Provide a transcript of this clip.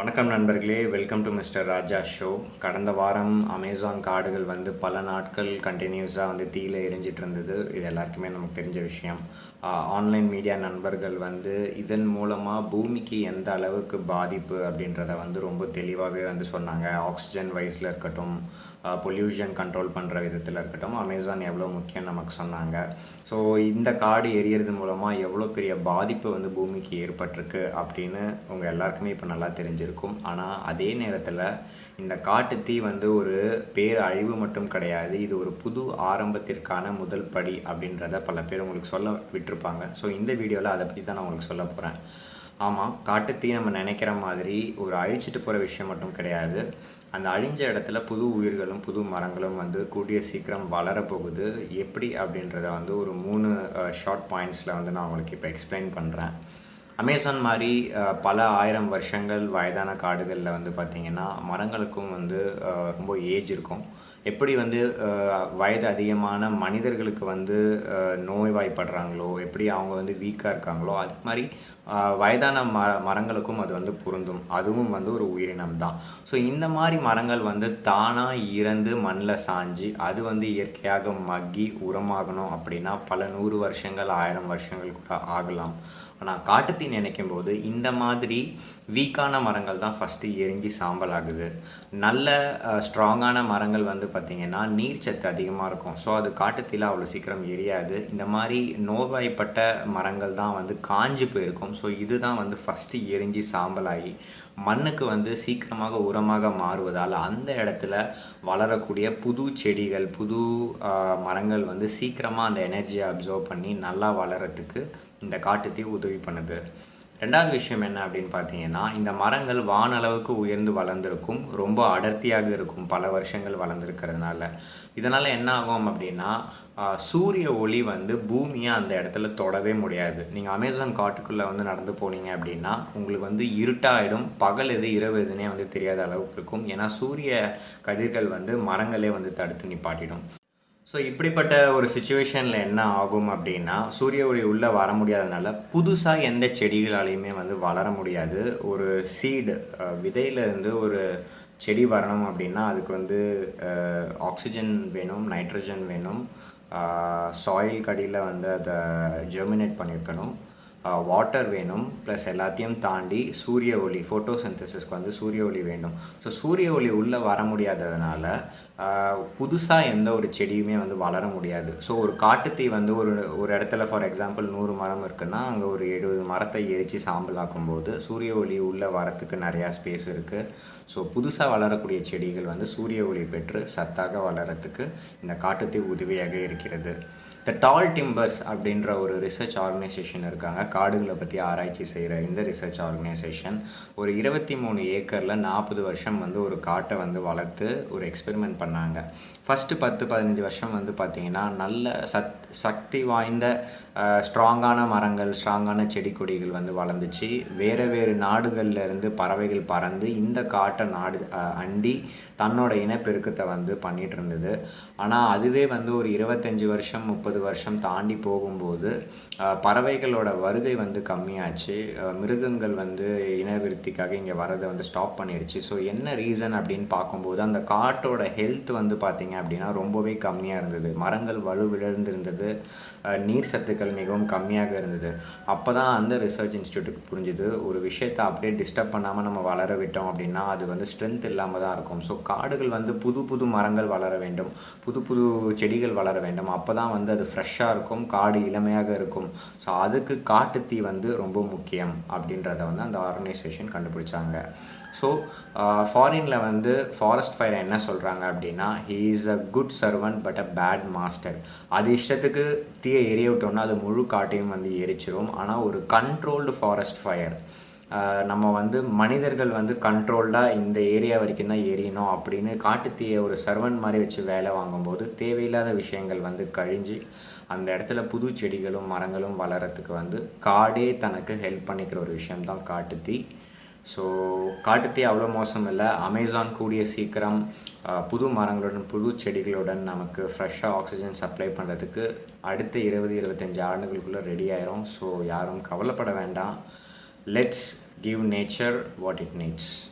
வணக்கம் நண்பர்களே welcome to mister Raja show கடந்த வாரம் அமேசான் காடுகள் வந்து பல நாட்கள் கண்டினியூஸாக வந்து தீயில எரிஞ்சிட்டு இருந்தது. இது எல்லாருக்குமே நமக்கு தெரிஞ்ச விஷயம். ஆன்லைன் மீடியா நண்பர்கள் வந்து இதன் மூலமாக பூமிக்கு எந்த அளவுக்கு பாதிப்பு அப்படின்றத வந்து ரொம்ப தெளிவாகவே வந்து சொன்னாங்க. ஆக்சிஜன் வைஸில் இருக்கட்டும் பொல்யூஷன் கண்ட்ரோல் பண்ணுற விதத்தில் இருக்கட்டும் அமேசான் எவ்வளோ முக்கியம் நமக்கு சொன்னாங்க. ஸோ இந்த காடு எரியறது மூலமாக எவ்வளோ பெரிய பாதிப்பு வந்து பூமிக்கு ஏற்பட்டிருக்கு அப்படின்னு உங்கள் எல்லாருக்குமே இப்போ நல்லா இருக்கும். ஆனால் அதே நேரத்தில் இந்த காட்டுத்தீ வந்து ஒரு பேர் அழிவு மட்டும் கிடையாது. இது ஒரு புது ஆரம்பத்திற்கான முதல் படி அப்படின்றத பல பேர் உங்களுக்கு சொல்ல விட்டுருப்பாங்க. ஸோ இந்த வீடியோவில் அதை பற்றி தான் நான் உங்களுக்கு சொல்ல போகிறேன் ஆமாம் காட்டுத்தீ நம்ம நினைக்கிற மாதிரி ஒரு அழிச்சிட்டு போகிற விஷயம் மட்டும் கிடையாது. அந்த அழிஞ்ச இடத்துல புது உயிர்களும் புது மரங்களும் வந்து கூடிய சீக்கிரம் வளரப்போகுது. எப்படி அப்படின்றத வந்து ஒரு மூணு ஷார்ட் பாயிண்ட்ஸில் வந்து நான் உங்களுக்கு இப்போ எக்ஸ்பிளைன் பண்ணுறேன் அமேசான் மாதிரி பல ஆயிரம் வருஷங்கள் வயதான காடுகளில் வந்து பார்த்திங்கன்னா மரங்களுக்கும் வந்து ரொம்ப ஏஜ் இருக்கும். எப்படி வந்து வயது அதிகமான மனிதர்களுக்கு வந்து நோய்வாய்ப்படுறாங்களோ எப்படி அவங்க வந்து வீக்காக இருக்காங்களோ அது மாதிரி வயதான ம மரங்களுக்கும் அது வந்து பொருந்தும். அதுவும் வந்து ஒரு உயிரினம் தான். ஸோ இந்த மாதிரி மரங்கள் வந்து தானாக இறந்து மண்ணில் சாஞ்சு அது வந்து இயற்கையாக மக்கி உரமாகணும் அப்படின்னா பல நூறு வருஷங்கள் ஆயிரம் வருஷங்கள் கூட ஆகலாம். ஆனால் காட்டுத்தீ நினைக்கும் போது இந்த மாதிரி வீக்கான மரங்கள் தான் ஃபஸ்ட்டு எரிஞ்சு சாம்பல் ஆகுது. நல்ல ஸ்ட்ராங்கான மரங்கள் வந்து பார்த்திங்கன்னா நீர்ச்சத்து அதிகமாக இருக்கும். ஸோ அது காட்டுத்தீல அவ்வளோ சீக்கிரம் எரியாது. இந்த மாதிரி நோய்வாய்ப்பட்ட மரங்கள் தான் வந்து காஞ்சு போயிருக்கும். ஸோ இதுதான் வந்து ஃபஸ்ட்டு எரிஞ்சு சாம்பலாகி மண்ணுக்கு வந்து சீக்கிரமாக உரமாக மாறுவதால் அந்த இடத்துல வளரக்கூடிய புது செடிகள் புது மரங்கள் வந்து சீக்கிரமாக அந்த எனர்ஜியை அப்சர்வ் பண்ணி நல்லா வளரத்துக்கு இந்த காட்டுத்தீ உதவி பண்ணுது. ரெண்டாவது விஷயம் என்ன அப்படின்னு பார்த்தீங்கன்னா இந்த மரங்கள் வானளவுக்கு உயர்ந்து வளர்ந்துருக்கும் ரொம்ப அடர்த்தியாக இருக்கும் பல வருஷங்கள் வளர்ந்துருக்கிறதுனால. இதனால் என்ன ஆகும் அப்படின்னா சூரிய ஒளி வந்து பூமியை அந்த இடத்துல தொடவே முடியாது. நீங்கள் அமேசான் காட்டுக்குள்ளே வந்து நடந்து போனீங்க அப்படின்னா உங்களுக்கு வந்து இருட்டாயிடும். பகல் எது இரவு எதுனே வந்து தெரியாத அளவுக்கு இருக்கும். ஏன்னா சூரிய கதிர்கள் வந்து மரங்களே வந்து தடுத்து நிப்பாட்டிடும். ஸோ இப்படிப்பட்ட ஒரு சுச்சுவேஷனில் என்ன ஆகும் அப்படின்னா சூரிய ஒளி உள்ளே வர முடியாதனால புதுசாக எந்த செடிகளாலையுமே வந்து வளர முடியாது. ஒரு சீடு விதையிலேருந்து ஒரு செடி வரணும் அப்படின்னா அதுக்கு வந்து ஆக்சிஜன் வேணும் நைட்ரஜன் வேணும். சாயில் கடியில் வந்து அதை ஜெர்மினேட் பண்ணியிருக்கணும் வாட்டர் வேணும் ப்ளஸ் எல்லாத்தையும் தாண்டி சூரிய ஒளி ஃபோட்டோசிந்தசிஸ்க்கு வந்து சூரிய ஒளி வேண்டும். ஸோ சூரிய ஒளி உள்ளே வர முடியாததுனால புதுசாக எந்த ஒரு செடியுமே வந்து வளர முடியாது. ஸோ ஒரு காட்டுத்தீ வந்து ஒரு ஒரு இடத்துல ஃபார் எக்ஸாம்பிள் நூறு மரம் இருக்குன்னா அங்கே ஒரு எழுபது மரத்தை எரித்து சாம்பலாக்கும் போது சூரிய ஒளி உள்ளே வரத்துக்கு நிறையா ஸ்பேஸ் இருக்குது ஸோ புதுசாக வளரக்கூடிய செடிகள் வந்து சூரிய ஒளி பெற்று சத்தாக வளரத்துக்கு இந்த காட்டுத்தீ உதவியாக இருக்கிறது. த டால் டிம்பர்ஸ் அப்படின்ற ஒரு ரிசர்ச் ஆர்கனைசேஷன் இருக்காங்க. காடுகளை பற்றி ஆராய்ச்சி செய்கிற இந்த ரிசர்ச் ஆர்கனைசேஷன் ஒரு இருபத்தி மூணு ஏக்கரில் நாற்பது வருஷம் வந்து ஒரு காட்டை வந்து வளர்த்து ஒரு எக்ஸ்பெரிமெண்ட் பண்ணாங்க. ஃபஸ்ட்டு பத்து பதினஞ்சு வருஷம் வந்து பார்த்திங்கன்னா நல்ல சத் சக்தி வாய்ந்த ஸ்ட்ராங்கான மரங்கள் ஸ்ட்ராங்கான செடி கொடிகள் வந்து வளர்ந்துச்சு. வேறு வேறு நாடுகள்லேருந்து பறவைகள் பறந்து இந்த காட்டை நாடு அண்டி தன்னோட இனப்பெருக்கத்தை வந்து பண்ணிகிட்டு இருந்தது. ஆனால் அதுவே வந்து ஒரு இருபத்தஞ்சி வருஷம் முப்பது வருஷம் தாண்டி போகும்போது பறவைகளோட வருகை வந்து கம்மியாச்சு. மிருகங்கள் வந்து இனவிருத்திக்காக இங்கே வரதை வந்து ஸ்டாப் பண்ணிருச்சு. ஸோ என்ன ரீசன் அப்படின்னு பார்க்கும்போது அந்த காட்டோட ஹெல்த் வந்து பார்த்திங்க அப்படின்னா ரொம்பவே கம்மியாக இருந்தது. மரங்கள் வலுவிழந்திருந்தது நீர் சத்துக்கள் மிகவும் கம்மியாக இருந்தது. அப்போ தான் அந்த ரிசர்ச் இன்ஸ்டியூட்டுக்கு புரிஞ்சுது ஒரு விஷயத்தை அப்படியே டிஸ்டர்ப் பண்ணாமல் நம்ம வளர விட்டோம் அப்படின்னா அது வந்து ஸ்ட்ரென்த் இல்லாமல் தான் இருக்கும். ஸோ காடுகள் வந்து புது புது மரங்கள் வளர வேண்டும் புது புது செடிகள் வளர வேண்டும். அப்போ தான் வந்து அது ஃப்ரெஷ்ஷாக இருக்கும் காடு இளமையாக இருக்கும். ஸோ அதுக்கு காட்டுத்தீ வந்து ரொம்ப முக்கியம் அப்படின்றத வந்து அந்த ஆர்கனைசேஷன் கண்டுபிடிச்சாங்க. ஸோ ஃபாரினில் வந்து ஃபாரஸ்ட் ஃபயர் என்ன சொல்கிறாங்க அப்படின்னா he is a good servant but a bad master அது இஷ்டத்துக்கு தீயை எரிய விட்டோம்னா அது முழு காட்டையும் வந்து எரிச்சிரும். ஆனால் ஒரு கண்ட்ரோல்டு ஃபாரஸ்ட் ஃபயர் நம்ம வந்து மனிதர்கள் வந்து கண்ட்ரோல்டாக இந்த ஏரியா வரைக்கும் தான் எரியணும் அப்படின்னு காட்டுத்தீயை ஒரு சர்வன் மாதிரி வச்சு வேலை வாங்கும்போது தேவையில்லாத விஷயங்கள் வந்து கழிஞ்சு அந்த இடத்துல புது செடிகளும் மரங்களும் வளரத்துக்கு வந்து காடே தனக்கு ஹெல்ப் பண்ணிக்கிற ஒரு விஷயம்தான் காட்டுத்தீ. ஸோ காட்டுத்தீ அவ்வளோ மோசம் இல்லை. அமேசான் கூடிய சீக்கிரம் புது மரங்களுடன் புது செடிகளுடன் நமக்கு ஃப்ரெஷ்ஷாக ஆக்சிஜன் சப்ளை பண்ணுறதுக்கு அடுத்த இருபது இருபத்தஞ்சி ஆண்டுகளுக்குள்ளே ரெடி ஆயிரும். ஸோ யாரும் கவலைப்பட வேண்டாம். Let's give nature what it needs.